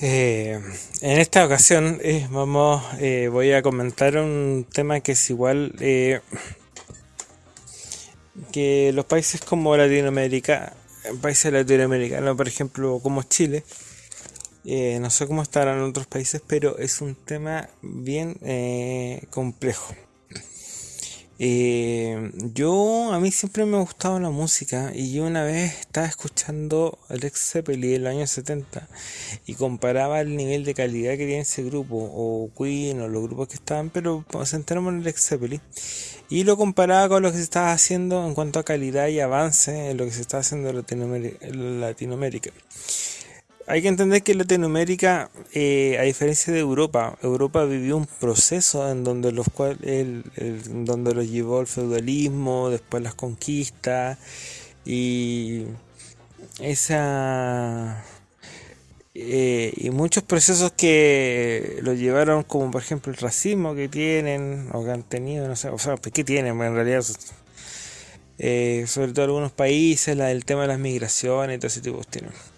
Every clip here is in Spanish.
Eh, en esta ocasión eh, vamos, eh, voy a comentar un tema que es igual que los países como Latinoamérica, países latinoamericanos, por ejemplo, como Chile, no sé cómo estarán otros países, pero es un tema bien complejo. Eh, yo, a mí siempre me ha gustado la música y yo una vez estaba escuchando Alex Zeppelin en el año 70 y comparaba el nivel de calidad que tiene ese grupo, o Queen, o los grupos que estaban, pero centramos en Alex Zeppelin y lo comparaba con lo que se estaba haciendo en cuanto a calidad y avance en lo que se está haciendo en Latinoamérica hay que entender que Latinoamérica, eh, a diferencia de Europa, Europa vivió un proceso en donde los cual, donde los llevó el feudalismo, después las conquistas y esa eh, y muchos procesos que lo llevaron, como por ejemplo el racismo que tienen o que han tenido, no sé, o sea, ¿qué tienen? En realidad, eh, sobre todo algunos países, el tema de las migraciones y todo ese tipo de cuestiones.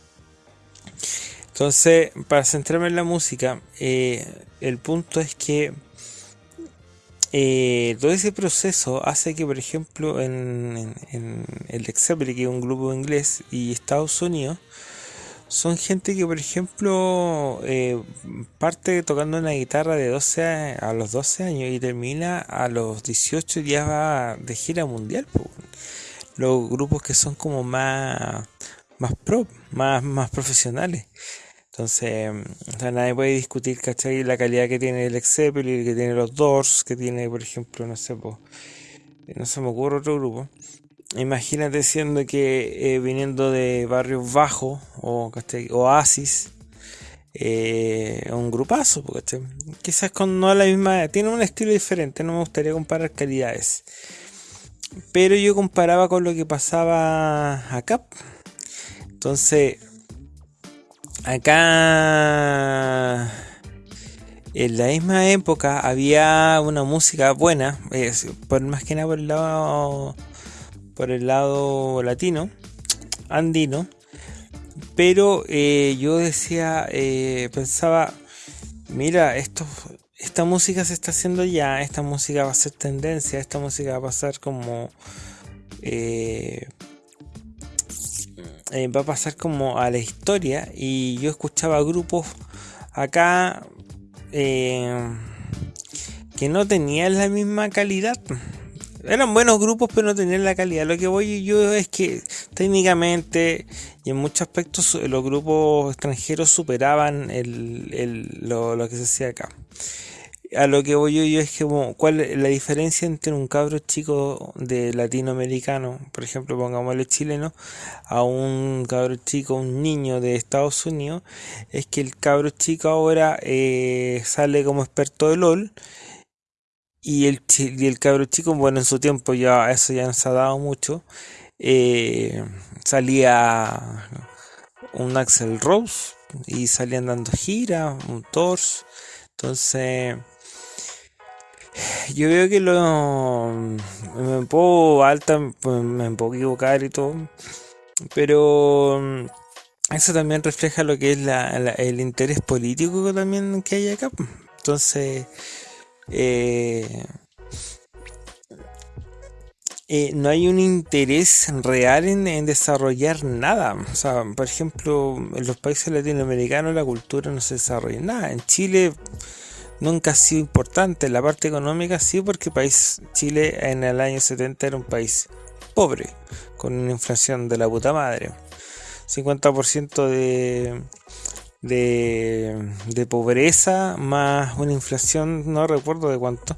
Entonces, para centrarme en la música, eh, el punto es que eh, todo ese proceso hace que, por ejemplo, en, el Example, que es un grupo inglés, y Estados Unidos, son gente que, por ejemplo, eh, parte tocando una guitarra de 12 a, los 12 años y termina a los 18 ya va de gira mundial. Los grupos que son como más, más pro, más, más profesionales. Entonces, nadie puede discutir, ¿cachai? La calidad que tiene el Excepel que tiene los Doors, que tiene, por ejemplo, no sé, no se me ocurre otro grupo. Imagínate siendo que eh, viniendo de barrios bajos o Oasis, eh, un grupazo, ¿cachai? Quizás con no la misma, tiene un estilo diferente, no me gustaría comparar calidades. Pero yo comparaba con lo que pasaba acá. Entonces, acá en la misma época había una música buena, por más que nada por el lado por el lado latino, andino, pero eh, yo decía, eh, pensaba, mira, esto, esta música se está haciendo ya, esta música va a ser tendencia, esta música va a pasar como eh, va a pasar como a la historia y yo escuchaba grupos acá eh, que no tenían la misma calidad. Eran buenos grupos pero no tenían la calidad. Lo que voy yo es que técnicamente y en muchos aspectos los grupos extranjeros superaban lo que se hacía acá a lo que voy yo, es que cuál es la diferencia entre un cabro chico de latinoamericano, por ejemplo, pongámosle chileno, a un cabro chico, un niño de Estados Unidos, es que el cabro chico ahora eh, sale como experto de LOL y el, y el cabro chico, bueno, en su tiempo ya eso ya nos ha dado mucho, eh, salía un Axel Rose y salían dando gira, un Tors. Entonces, yo veo que lo me puedo alta, pues, me puedo equivocar y todo, pero mm, eso también refleja lo que es el interés político también que hay acá. Entonces, eh, eh, no hay un interés real en, en, desarrollar nada. O sea, por ejemplo, en los países latinoamericanos la cultura no se desarrolla nada. En Chile nunca ha sido importante. La parte económica sí, porque país Chile en el año 70 era un país pobre, con una inflación de la puta madre. 50% de, de, de pobreza más una inflación, no recuerdo de cuánto.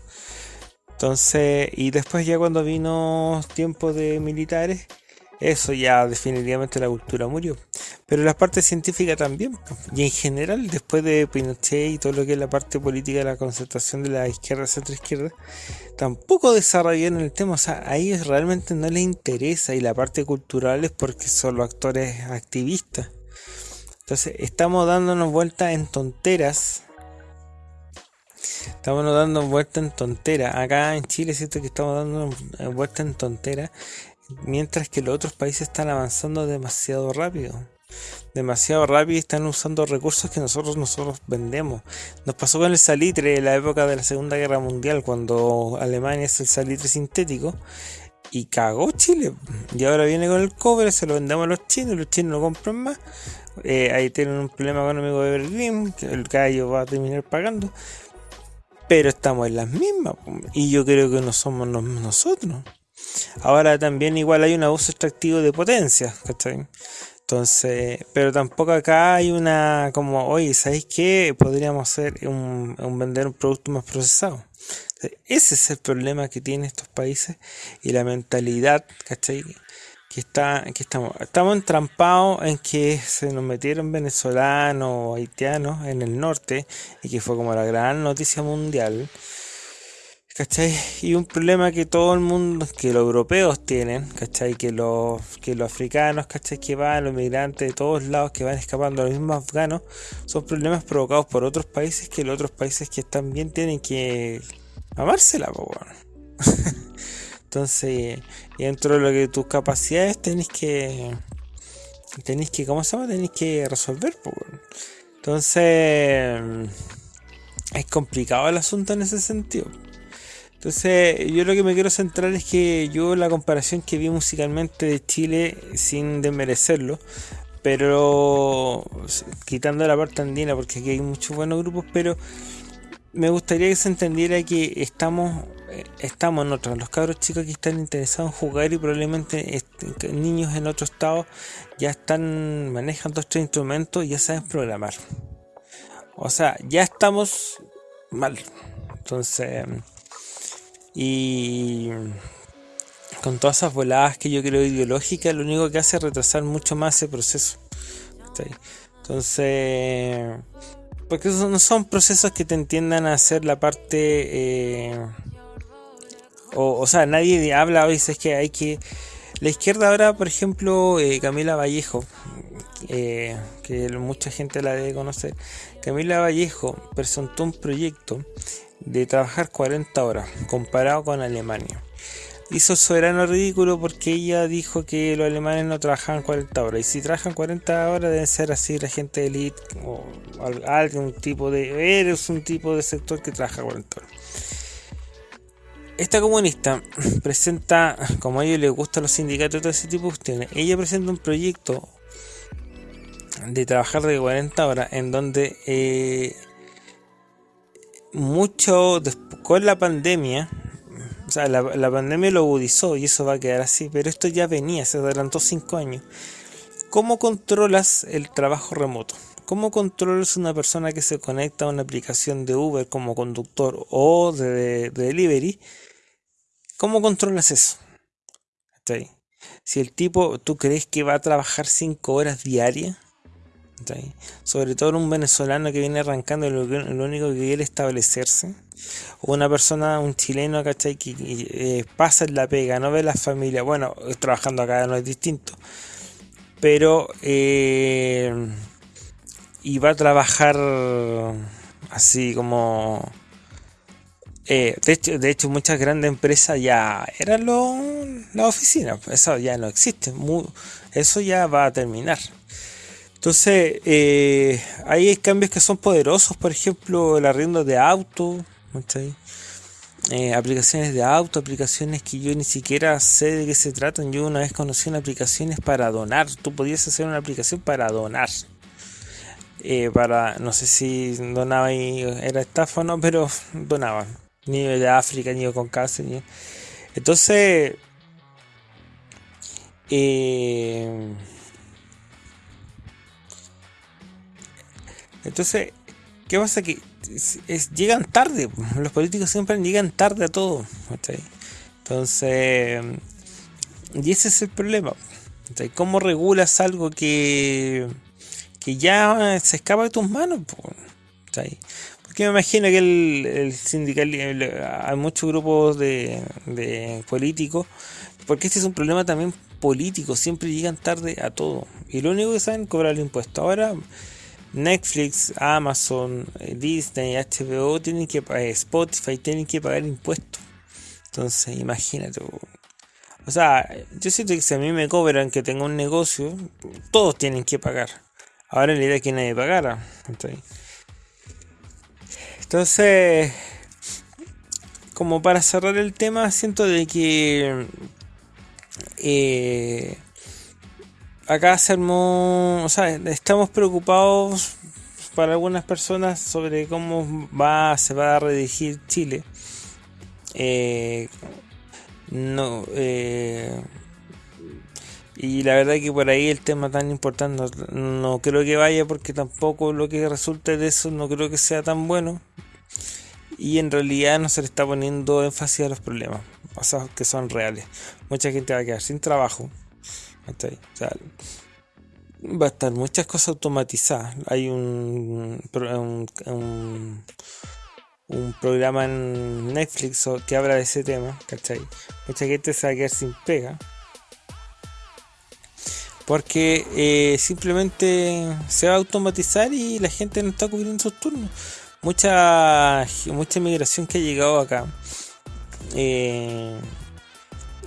Entonces, y después ya cuando vino tiempo de militares, eso ya definitivamente la cultura murió. Pero la parte científica también. Y en general, después de Pinochet y todo lo que es la parte política de la concentración de la izquierda, centro izquierda, tampoco desarrollaron el tema. O sea, a ellos realmente no les interesa. Y la parte cultural es porque son los actores activistas. Entonces, estamos dándonos vueltas en tonteras. Estamos dando vueltas en tonteras. Acá en Chile siento que estamos dando vueltas en tonteras mientras que los otros países están avanzando demasiado rápido. Demasiado rápido y están usando recursos que nosotros nosotros vendemos. Nos pasó con el salitre en la época de la Segunda Guerra Mundial, cuando Alemania es el salitre sintético y cagó Chile. Y ahora viene con el cobre, se lo vendemos a los chinos, los chinos lo compran más. Eh, ahí tienen un problema económico de Berlín, que el gallo va a terminar pagando. Pero estamos en las mismas, y yo creo que no somos nosotros. Ahora también igual hay un abuso extractivo de potencia, ¿cachai? Entonces, pero tampoco acá hay una como, oye, ¿sabéis qué? Podríamos hacer un, vender un producto más procesado. Ese es el problema que tienen estos países y la mentalidad, ¿cachai? Que, está, que estamos, estamos entrampados en que se nos metieron venezolanos o haitianos en el norte y que fue como la gran noticia mundial ¿cachai? Y un problema que todo el mundo, que los europeos tienen, ¿cachai? Que los, que los africanos, ¿cachai? Que van, los migrantes de todos lados que van escapando, los mismos afganos, son problemas provocados por otros países que los otros países que están bien tienen que amársela, po, Entonces, y dentro de lo que tus capacidades tenéis que, tenéis que, ¿cómo se llama? Tenéis que resolver, po, Entonces, es complicado el asunto en ese sentido. Entonces, yo lo que me quiero centrar es que yo la comparación que vi musicalmente de Chile, sin desmerecerlo, pero quitando la parte andina, porque aquí hay muchos buenos grupos, pero me gustaría que se entendiera que estamos eh, estamos nosotros, los cabros chicos que están interesados en jugar y probablemente niños en otro estado ya están manejando estos instrumentos y ya saben programar. O sea, ya estamos mal. Entonces, y con todas esas voladas que yo creo ideológicas, lo único que hace es retrasar mucho más ese proceso. Entonces, porque no son procesos que te entiendan a hacer la parte... Eh, o, o, sea, nadie habla hoy, es que hay que... La izquierda ahora, por ejemplo, eh, Camila Vallejo, eh, que mucha gente la debe conocer, Camila Vallejo presentó un proyecto de trabajar 40 horas comparado con Alemania. Hizo soberano ridículo porque ella dijo que los alemanes no trabajaban 40 horas. Y si trabajan 40 horas deben ser así la gente de elite o algún tipo de... Eres un tipo de sector que trabaja 40 horas. Esta comunista presenta, como a ellos les gustan los sindicatos y todo ese tipo de cuestiones, ella presenta un proyecto de trabajar de 40 horas en donde eh, mucho con la pandemia, o sea, la, pandemia lo agudizó y eso va a quedar así, pero esto ya venía, se adelantó cinco años. ¿Cómo controlas el trabajo remoto? ¿Cómo controlas una persona que se conecta a una aplicación de Uber como conductor o de, delivery? ¿Cómo controlas eso? Si el tipo, ¿tú crees que va a trabajar cinco horas diarias? Sobre todo un venezolano que viene arrancando y lo, único que quiere establecerse. O una persona, un chileno, ¿cachai? Que, eh, pasa en la pega, no ve la familia. Bueno, trabajando acá no es distinto. Pero... Eh, y va a trabajar así como... Eh, de, hecho, de hecho, muchas grandes empresas ya eran las oficinas. Eso ya no existe. eso ya va a terminar. Entonces, eh, hay cambios que son poderosos, por ejemplo, el arriendo de auto, eh, aplicaciones de auto, aplicaciones que yo ni siquiera sé de qué se tratan. Yo una vez conocí una aplicaciones para donar. Tú podías hacer una aplicación para donar. Eh, para, no sé si donaba y era estafa o no, pero donaban. Ni de África, ni con cáncer. Ni... Entonces, Entonces, ¿qué pasa? Que llegan tarde, los políticos siempre llegan tarde a todo. Entonces, y ese es el problema. ¿Cómo regulas algo que, que ya se escapa de tus manos? Porque me imagino que el, el sindical, hay muchos grupos de, de políticos, porque este es un problema también político, siempre llegan tarde a todo. Y lo único que saben es cobrar el impuesto. Ahora Netflix, Amazon, eh, Disney, HBO tienen que pagar, Spotify tienen que pagar impuestos. Entonces, imagínate. O sea, yo siento que si a mí me cobran que tengo un negocio, todos tienen que pagar. Ahora la idea es que nadie pagara. Entonces, como para cerrar el tema, siento de que eh, acá se armó, o sea, estamos preocupados para algunas personas sobre cómo va, se va a redirigir Chile. Eh, no, eh, y la verdad que por ahí el tema tan importante no, creo que vaya porque tampoco lo que resulte de eso no creo que sea tan bueno. Y en realidad no se le está poniendo énfasis a los problemas, que son reales. Mucha gente va a quedar sin trabajo. Va a estar muchas cosas automatizadas. Hay un, un, programa en Netflix que habla de ese tema, Mucha gente se va a quedar sin pega porque eh, simplemente se va a automatizar y la gente no está cubriendo sus turnos. Mucha, mucha inmigración que ha llegado acá. Eh,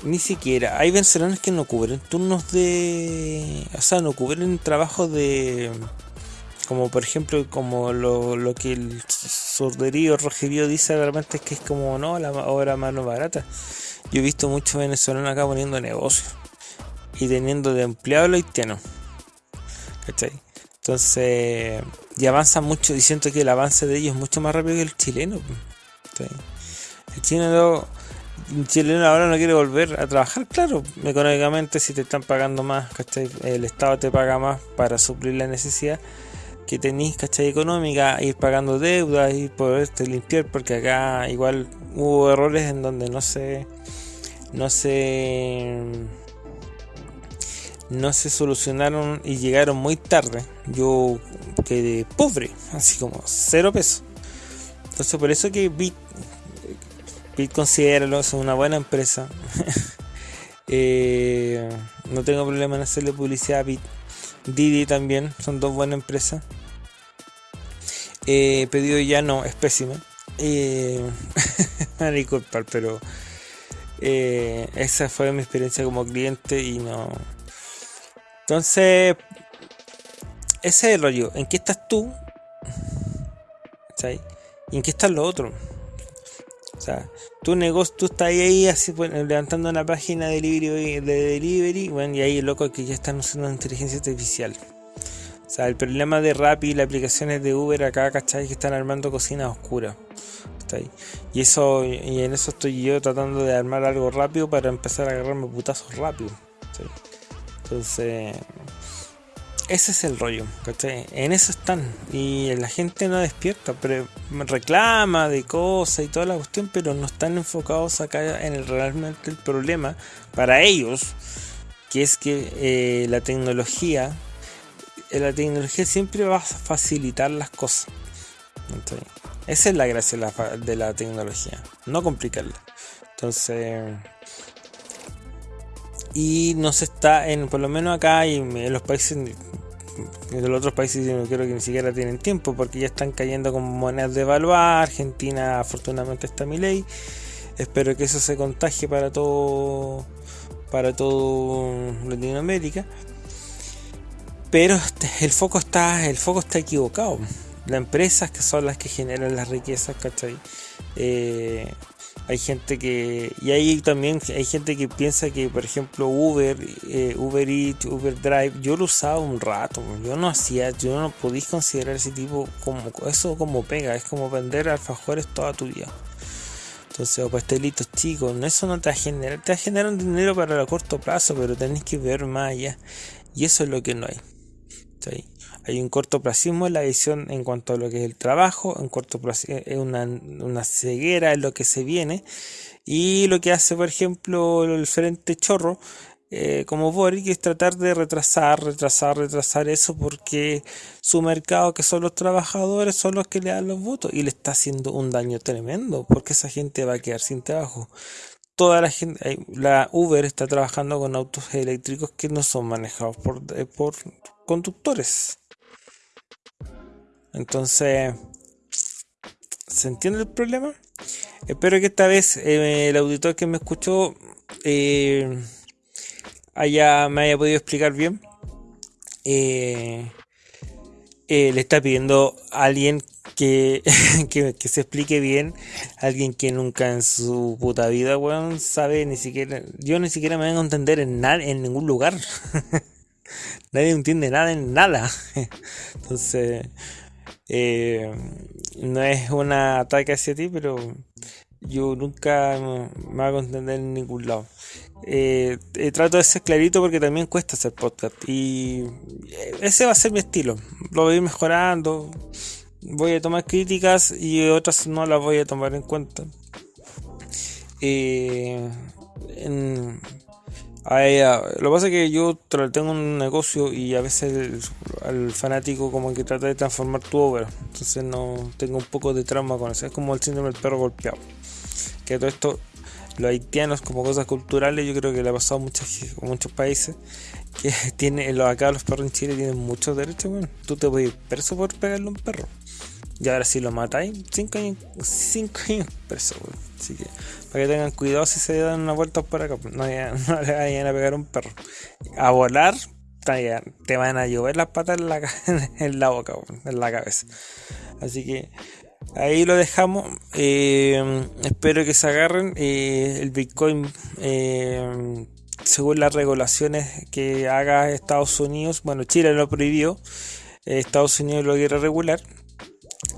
ni siquiera. Hay venezolanos que no cubren turnos de. O sea, no cubren trabajos de. Como por ejemplo, como lo, lo que el sorderío Rogerío dice realmente es que es como no, la obra mano barata. Yo he visto muchos venezolanos acá poniendo negocios y teniendo de empleado lo haitiano. ¿Cachai? Entonces, y avanza mucho, y siento que el avance de ellos es mucho más rápido que el chileno. El chileno, chileno ahora no quiere volver a trabajar, claro, económicamente si te están pagando más, ¿cachai? El Estado te paga más para suplir la necesidad que tenéis, ¿cachai? Económica, ir pagando deudas y poderte limpiar, porque acá igual hubo errores en donde no se, no se no se solucionaron y llegaron muy tarde. Yo quedé pobre, así como cero pesos. Entonces por eso que Bit, Bit considera es una buena empresa. Eh, no tengo problema en hacerle publicidad a Bit. Didi también, son dos buenas empresas. Eh, pedido ya no, es pésimo. Eh, disculpar, pero eh, esa fue mi experiencia como cliente y no, entonces, ese es el rollo. ¿En qué estás tú? ¿Y en qué están los otros? O sea, tu negocio, tú estás ahí así levantando una página de delivery, de delivery, bueno, y ahí loco que ya están usando inteligencia artificial. O sea, el problema de Rappi y las aplicaciones de Uber acá, ¿cachai? Que están armando cocinas oscuras. Y eso, y en eso estoy yo tratando de armar algo rápido para empezar a agarrarme putazos rápido. Entonces, ese es el rollo, En eso están. Y la gente no despierta, pero reclama de cosas y toda la cuestión, pero no están enfocados acá en el, realmente el problema para ellos, que es que eh, la tecnología, eh, la tecnología siempre va a facilitar las cosas. Esa es la gracia de la, de la tecnología, no complicarla. Entonces, y no se está en por lo menos acá y en los países en los otros países no creo que ni siquiera tienen tiempo porque ya están cayendo como monedas de evaluar. Argentina afortunadamente está mi ley. Espero que eso se contagie para todo para todo Latinoamérica. Pero este, el foco está el foco está equivocado. Las empresas que son las que generan las riquezas ¿cachai? Eh, hay gente que y ahí también hay gente que piensa que por ejemplo Uber eh, Uber Eats Uber Drive yo lo usaba un rato yo no hacía yo no podía considerar ese tipo como eso como pega es como vender alfajores toda tu vida. Entonces o pastelitos chicos eso no te va a generar te va a generar un dinero para el corto plazo pero tenés que ver más allá. Y eso es lo que no hay ¿sí? Hay un cortoplacismo en la visión en cuanto a lo que es el trabajo, un cortoplacismo, es una, una ceguera en lo que se viene. Y lo que hace, por ejemplo, el frente chorro, eh, como Boric, es tratar de retrasar, retrasar, retrasar eso porque su mercado, que son los trabajadores, son los que le dan los votos y le está haciendo un daño tremendo porque esa gente va a quedar sin trabajo. Toda la gente, la Uber está trabajando con autos eléctricos que no son manejados por, eh, por conductores. Entonces, ¿se entiende el problema? Espero que esta vez eh, el auditor que me escuchó eh, haya, me haya podido explicar bien. Eh, le está pidiendo a alguien que, que, se explique bien, alguien que nunca en su puta vida, weón, sabe ni siquiera, yo ni siquiera me vengo a entender en, nada, en ningún lugar. Nadie entiende nada en nada. Entonces, eh, no es un ataque hacia ti, pero yo nunca me hago entender en ningún lado. Eh, eh, trato de ser clarito porque también cuesta hacer podcast y ese va a ser mi estilo. Lo voy a ir mejorando. Voy a tomar críticas y otras no las voy a tomar en cuenta. En, Ah, lo que pasa es que yo tengo un negocio y a veces al fanático como que trata de transformar tu obra. Entonces no tengo un poco de trauma con eso. Es como el síndrome del perro golpeado. Que todo esto, los haitianos como cosas culturales, yo creo que le ha pasado a muchos, muchos países. Que tiene, acá los perros en Chile tienen muchos derechos. Bueno, tú te puedes ir preso por pegarle a un perro. Y ahora si lo matáis, 5 años, cinco años preso, Así que para que tengan cuidado si se dan una vuelta por acá. No, le vayan a pegar un perro. A volar, te van a llover las patas en la, en la boca, en la cabeza. Así que ahí lo dejamos. Eh, espero que se agarren. Eh, el Bitcoin, eh, según las regulaciones que haga Estados Unidos, bueno, Chile lo prohibió. Estados Unidos lo quiere regular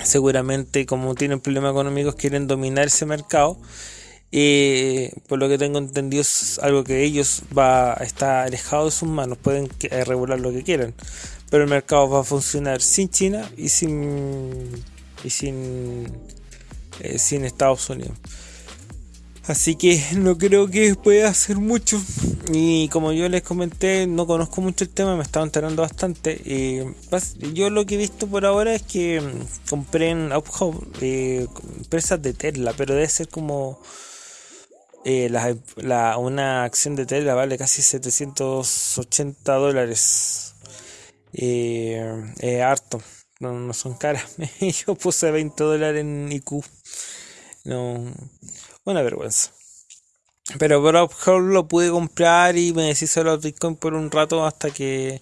seguramente como tienen problemas económicos quieren dominar ese mercado. Y por lo que tengo entendido es algo que ellos va a estar alejado de sus manos. Pueden eh, regular lo que quieran. Pero el mercado va a funcionar sin China y sin y sin eh, sin Estados Unidos Así que no creo que pueda hacer mucho. Y como yo les comenté, no conozco mucho el tema, me estaba enterando bastante. y yo lo que he visto por ahora es que mm, compré en Uphouse eh, empresas de Tesla, pero debe ser como eh, la, una acción de Tesla vale casi 780 dólares. Eh, harto, no, no son caras. yo puse 20 dólares en IQ. No, una vergüenza. Pero por lo pude comprar y me deshice de los bitcoins por un rato hasta que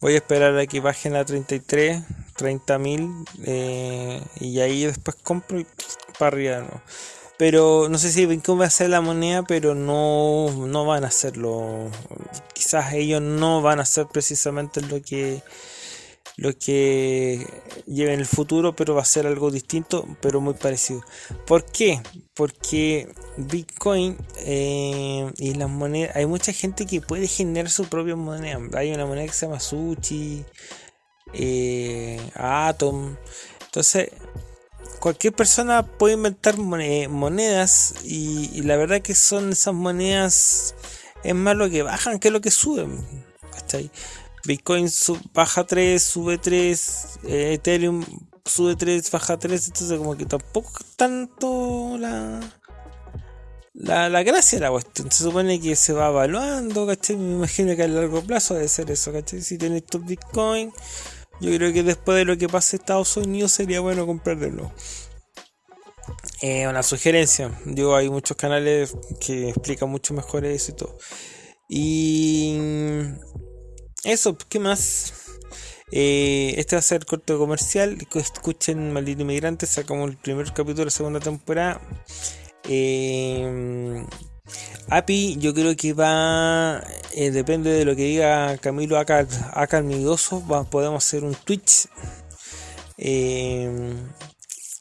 voy a esperar a que bajen a 33, 30 mil eh, y ahí después compro y para arriba. ¿no? Pero no sé si Bitcoin va a ser la moneda, pero no, no van a hacerlo. Quizás ellos no van a hacer precisamente lo que lo que lleve en el futuro, pero va a ser algo distinto, pero muy parecido. ¿Por qué? Porque Bitcoin eh, y las monedas, hay mucha gente que puede generar su propia moneda. Hay una moneda que se llama Sushi, eh, Atom. Entonces, cualquier persona puede inventar monedas y, la verdad que son esas monedas, es más lo que bajan que lo que suben. ahí Bitcoin baja 3, sube 3, eh, Ethereum sube 3, baja 3, entonces como que tampoco tanto la, la, la gracia de la cuestión. Se supone que se va evaluando, ¿cachai? Me imagino que a largo plazo debe ser eso, ¿cachai? Si tienes tu Bitcoin, yo creo que después de lo que pase Estados Unidos sería bueno comprarlo. Eh, una sugerencia, digo, hay muchos canales que explican mucho mejor eso y todo. Y eso, ¿qué más? Eh, este va a ser el corto comercial. Escuchen Maldito Inmigrante. Sacamos el primer capítulo de la segunda temporada. Eh, API, yo creo que va. Eh, depende de lo que diga Camilo acá, acá Migoso. podemos hacer un Twitch.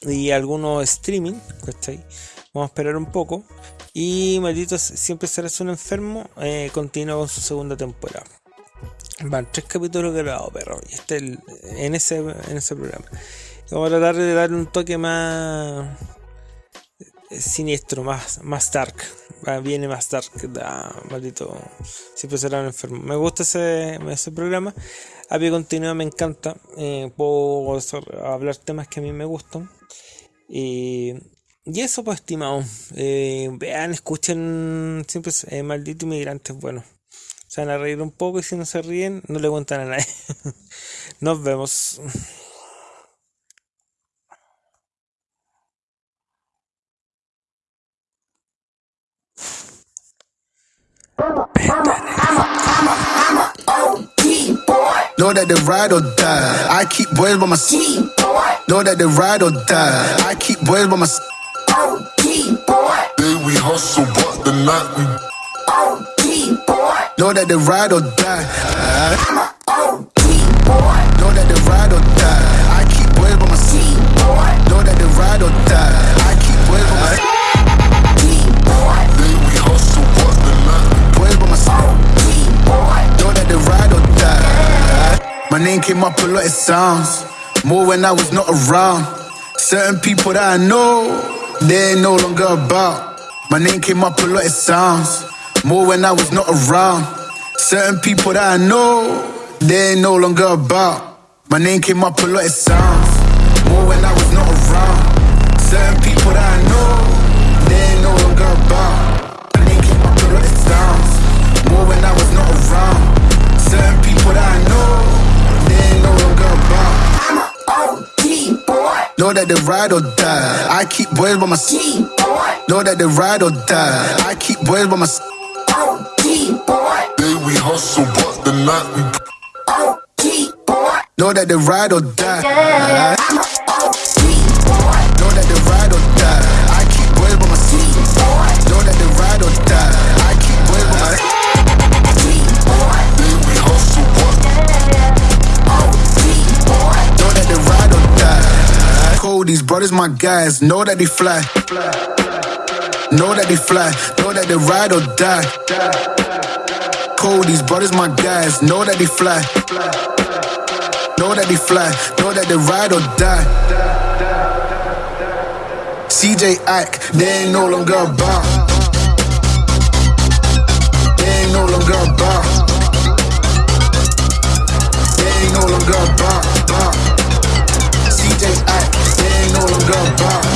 y algunos streaming. Vamos a esperar un poco. Y Maldito siempre serás un enfermo. continúa con su segunda temporada. Van tres capítulos grabados, perro. Y este en ese, en ese programa. Vamos a tratar de darle un toque más eh, siniestro, más, más dark. viene más dark. Da, maldito. Siempre será un enfermo. Me gusta ese, ese programa. A pie continuo me encanta. Eh, puedo hablar temas que a mí me gustan. Y, y eso, pues, estimado. Eh, vean, escuchen siempre eh, Maldito Inmigrante. Bueno se van a reír un poco y si no se ríen, no le cuentan a nadie. Nos vemos. Know that they ride or die. I keep boys by my side. Know that they ride or die. I keep boys by my side. Day we hustle, but the night we Know that they ride or die. Boy know that they ride or die. I keep boys by my side. Know that they ride or die. I keep boys by my the by my name came up a lot, it sounds more when I was not around. Certain people that I know, they ain't no longer about. My name came up a lot, it sounds more when I was not around. Certain people that I know, they ain't no longer about. My name came up a lot, it sounds more when I was not around. Certain people that I know, they ain't no longer about. My name came up a lot, it sounds more when I was not around. Certain people that I know, they ain't no longer about. I'm a OT boy. Know that they ride or die. I keep boys by my side. Know that they ride or die. I keep boys by my side. Day we hustle, but the night we Know that they ride or die. Yeah. I'm Know that they ride or die. I keep boys by my side. Know that they ride or die. I keep boys by my side. day we hustle, but Know that they ride or die. Cody's brothers, my guys. Know that they fly. Know that they fly. Know that they ride or die. Cody's brothers, my guys. Know that they fly. Know that they fly. Know that they ride or die. CJ Ike, they ain't no longer about. They ain't no longer about. They ain't no longer about. CJ Ike, they ain't no longer about.